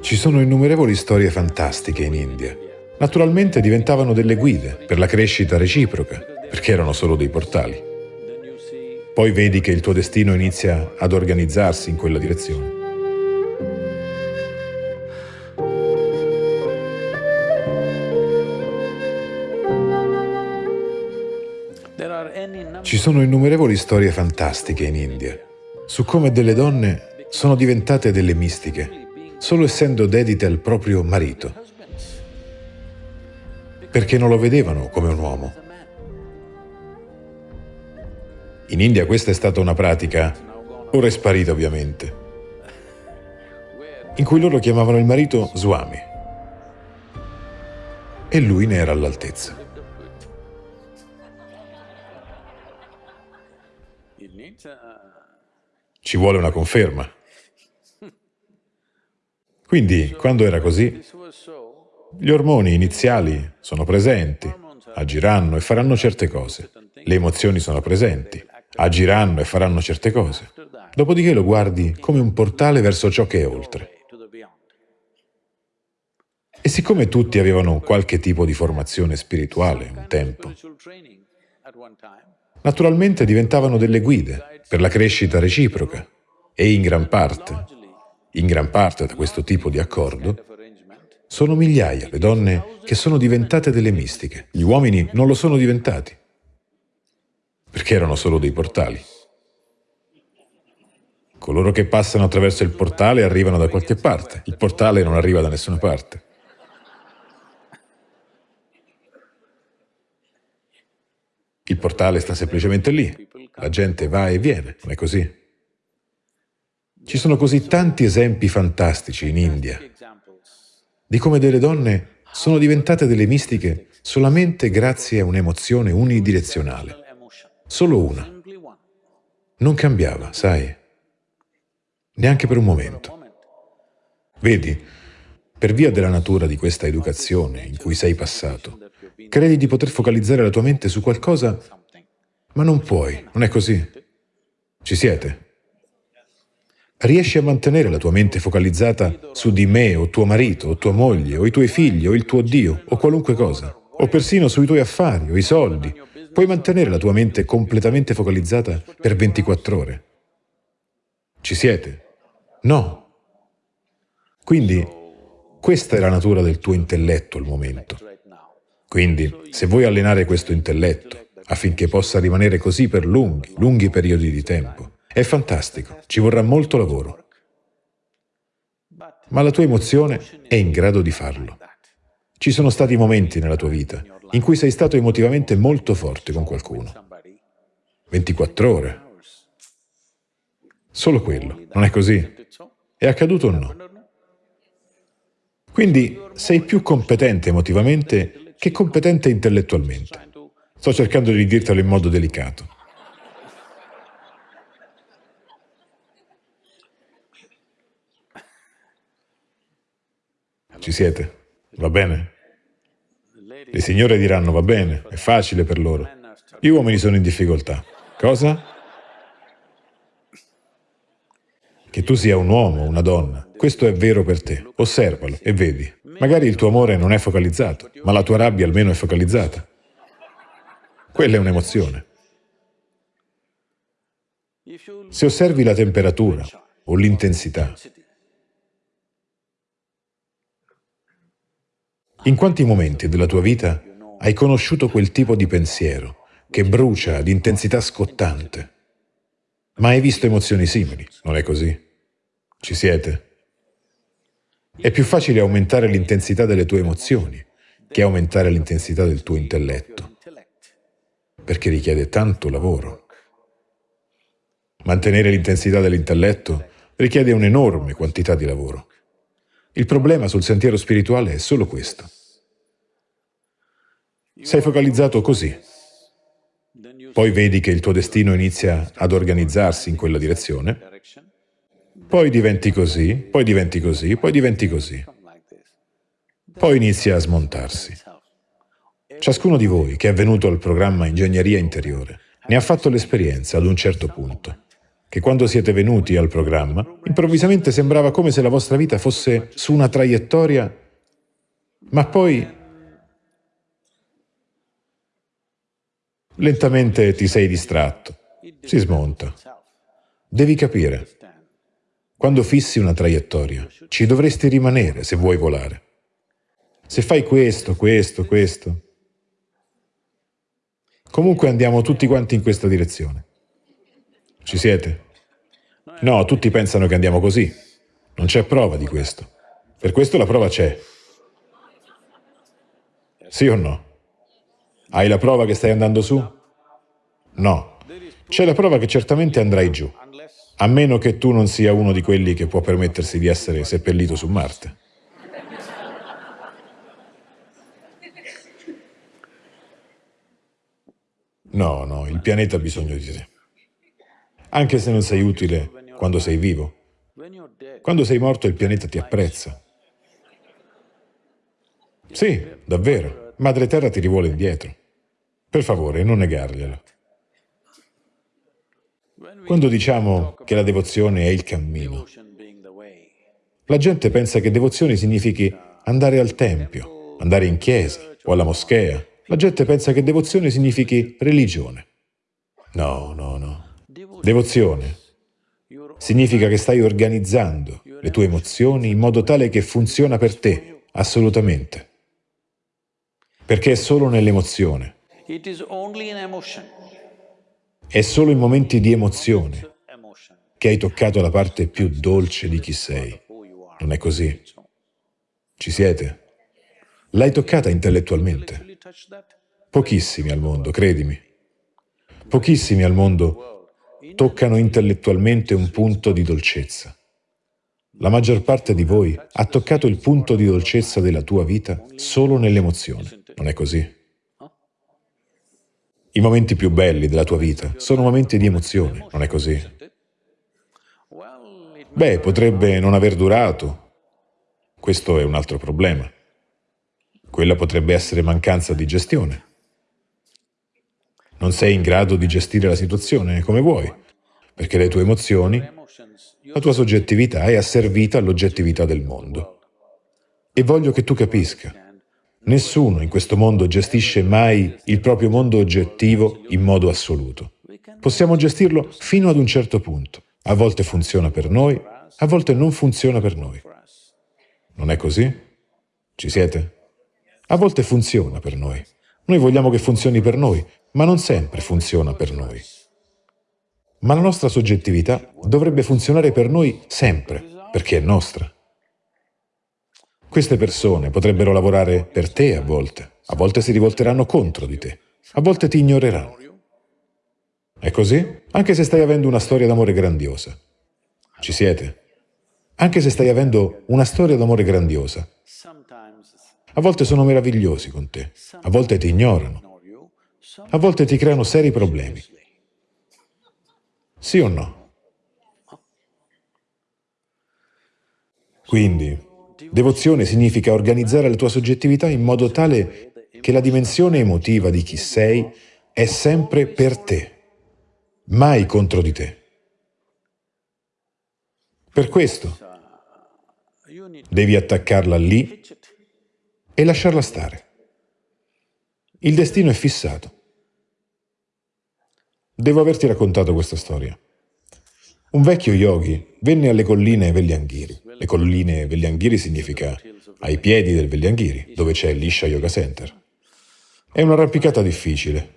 Ci sono innumerevoli storie fantastiche in India. Naturalmente diventavano delle guide per la crescita reciproca, perché erano solo dei portali. Poi vedi che il tuo destino inizia ad organizzarsi in quella direzione. Ci sono innumerevoli storie fantastiche in India su come delle donne sono diventate delle mistiche solo essendo dedite al proprio marito, perché non lo vedevano come un uomo. In India questa è stata una pratica, ora è sparita ovviamente, in cui loro chiamavano il marito Swami e lui ne era all'altezza. Ci vuole una conferma. Quindi, quando era così, gli ormoni iniziali sono presenti, agiranno e faranno certe cose. Le emozioni sono presenti, agiranno e faranno certe cose. Dopodiché lo guardi come un portale verso ciò che è oltre. E siccome tutti avevano qualche tipo di formazione spirituale un tempo, naturalmente diventavano delle guide per la crescita reciproca e in gran parte in gran parte da questo tipo di accordo, sono migliaia le donne che sono diventate delle mistiche. Gli uomini non lo sono diventati, perché erano solo dei portali. Coloro che passano attraverso il portale arrivano da qualche parte, il portale non arriva da nessuna parte. Il portale sta semplicemente lì, la gente va e viene, non è così? Ci sono così tanti esempi fantastici in India di come delle donne sono diventate delle mistiche solamente grazie a un'emozione unidirezionale. Solo una. Non cambiava, sai? Neanche per un momento. Vedi, per via della natura di questa educazione in cui sei passato, credi di poter focalizzare la tua mente su qualcosa, ma non puoi, non è così? Ci siete? Riesci a mantenere la tua mente focalizzata su di me o tuo marito o tua moglie o i tuoi figli o il tuo Dio o qualunque cosa, o persino sui tuoi affari o i soldi, puoi mantenere la tua mente completamente focalizzata per 24 ore. Ci siete? No. Quindi questa è la natura del tuo intelletto al momento. Quindi, se vuoi allenare questo intelletto affinché possa rimanere così per lunghi, lunghi periodi di tempo, è fantastico, ci vorrà molto lavoro. Ma la tua emozione è in grado di farlo. Ci sono stati momenti nella tua vita in cui sei stato emotivamente molto forte con qualcuno. 24 ore. Solo quello, non è così? È accaduto o no? Quindi sei più competente emotivamente che competente intellettualmente. Sto cercando di dirtelo in modo delicato. Ci siete? Va bene? Le signore diranno, va bene, è facile per loro. Gli uomini sono in difficoltà. Cosa? Che tu sia un uomo una donna, questo è vero per te. Osservalo e vedi. Magari il tuo amore non è focalizzato, ma la tua rabbia almeno è focalizzata. Quella è un'emozione. Se osservi la temperatura o l'intensità, In quanti momenti della tua vita hai conosciuto quel tipo di pensiero che brucia di intensità scottante? Ma hai visto emozioni simili, non è così? Ci siete? È più facile aumentare l'intensità delle tue emozioni che aumentare l'intensità del tuo intelletto, perché richiede tanto lavoro. Mantenere l'intensità dell'intelletto richiede un'enorme quantità di lavoro. Il problema sul sentiero spirituale è solo questo. Sei focalizzato così. Poi vedi che il tuo destino inizia ad organizzarsi in quella direzione. Poi diventi così, poi diventi così, poi diventi così. Poi inizia a smontarsi. Ciascuno di voi che è venuto al programma Ingegneria Interiore ne ha fatto l'esperienza ad un certo punto. Che quando siete venuti al programma, improvvisamente sembrava come se la vostra vita fosse su una traiettoria, ma poi lentamente ti sei distratto, si smonta. Devi capire, quando fissi una traiettoria, ci dovresti rimanere se vuoi volare. Se fai questo, questo, questo, comunque andiamo tutti quanti in questa direzione. Ci siete? No, tutti pensano che andiamo così. Non c'è prova di questo. Per questo la prova c'è. Sì o no? Hai la prova che stai andando su? No. C'è la prova che certamente andrai giù, a meno che tu non sia uno di quelli che può permettersi di essere seppellito su Marte. No, no, il pianeta ha bisogno di te. Anche se non sei utile quando sei vivo. Quando sei morto il pianeta ti apprezza. Sì, davvero. Madre Terra ti rivuole indietro. Per favore, non negarglielo. Quando diciamo che la devozione è il cammino, la gente pensa che devozione significhi andare al tempio, andare in chiesa o alla moschea. La gente pensa che devozione significhi religione. No, no, no. Devozione significa che stai organizzando le tue emozioni in modo tale che funziona per te, assolutamente. Perché è solo nell'emozione. È solo in momenti di emozione che hai toccato la parte più dolce di chi sei. Non è così? Ci siete? L'hai toccata intellettualmente. Pochissimi al mondo, credimi. Pochissimi al mondo toccano intellettualmente un punto di dolcezza. La maggior parte di voi ha toccato il punto di dolcezza della tua vita solo nell'emozione, non è così? I momenti più belli della tua vita sono momenti di emozione, non è così? Beh, potrebbe non aver durato. Questo è un altro problema. Quella potrebbe essere mancanza di gestione. Non sei in grado di gestire la situazione come vuoi, perché le tue emozioni, la tua soggettività è asservita all'oggettività del mondo. E voglio che tu capisca, nessuno in questo mondo gestisce mai il proprio mondo oggettivo in modo assoluto. Possiamo gestirlo fino ad un certo punto. A volte funziona per noi, a volte non funziona per noi. Non è così? Ci siete? A volte funziona per noi. Noi vogliamo che funzioni per noi, ma non sempre funziona per noi. Ma la nostra soggettività dovrebbe funzionare per noi sempre, perché è nostra. Queste persone potrebbero lavorare per te a volte, a volte si rivolteranno contro di te, a volte ti ignoreranno. È così? Anche se stai avendo una storia d'amore grandiosa. Ci siete? Anche se stai avendo una storia d'amore grandiosa. A volte sono meravigliosi con te, a volte ti ignorano, a volte ti creano seri problemi. Sì o no? Quindi, devozione significa organizzare la tua soggettività in modo tale che la dimensione emotiva di chi sei è sempre per te, mai contro di te. Per questo devi attaccarla lì e lasciarla stare. Il destino è fissato. Devo averti raccontato questa storia. Un vecchio yogi venne alle colline Veglianghiri. Le colline Veglianghiri significa ai piedi del Veglianghiri, dove c'è l'Isha Yoga Center. È un'arrampicata difficile,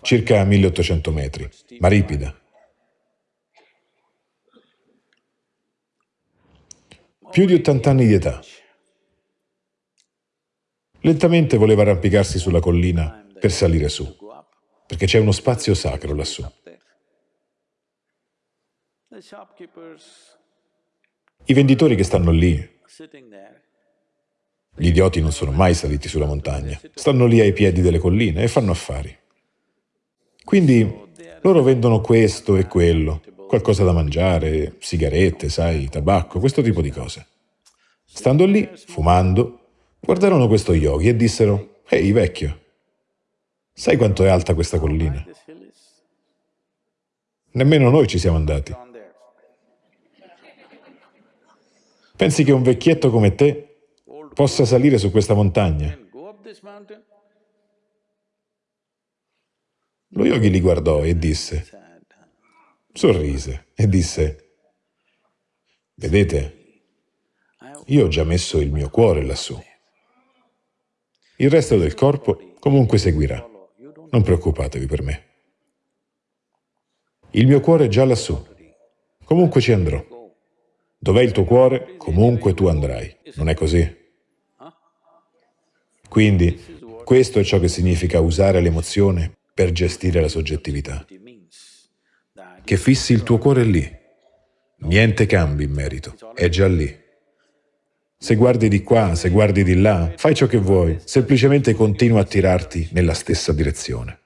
circa 1800 metri, ma ripida. Più di 80 anni di età. Lentamente voleva arrampicarsi sulla collina per salire su perché c'è uno spazio sacro lassù. I venditori che stanno lì, gli idioti non sono mai saliti sulla montagna, stanno lì ai piedi delle colline e fanno affari. Quindi loro vendono questo e quello, qualcosa da mangiare, sigarette, sai, tabacco, questo tipo di cose. Stando lì, fumando, guardarono questo yogi e dissero, ehi vecchio, Sai quanto è alta questa collina? Nemmeno noi ci siamo andati. Pensi che un vecchietto come te possa salire su questa montagna? Lo yogi li guardò e disse, sorrise e disse, vedete, io ho già messo il mio cuore lassù. Il resto del corpo comunque seguirà. Non preoccupatevi per me. Il mio cuore è già lassù. Comunque ci andrò. Dov'è il tuo cuore? Comunque tu andrai. Non è così? Quindi, questo è ciò che significa usare l'emozione per gestire la soggettività. Che fissi il tuo cuore lì. Niente cambi in merito, è già lì. Se guardi di qua, se guardi di là, fai ciò che vuoi, semplicemente continua a tirarti nella stessa direzione.